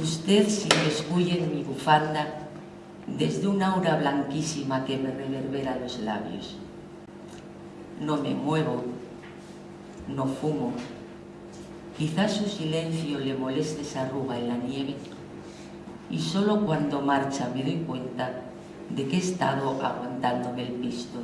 Usted se escuye en mi bufanda desde una aura blanquísima que me reverbera los labios. No me muevo, no fumo. Quizás su silencio le moleste esa arruga en la nieve y solo cuando marcha me doy cuenta de que he estado aguantándome el pisto.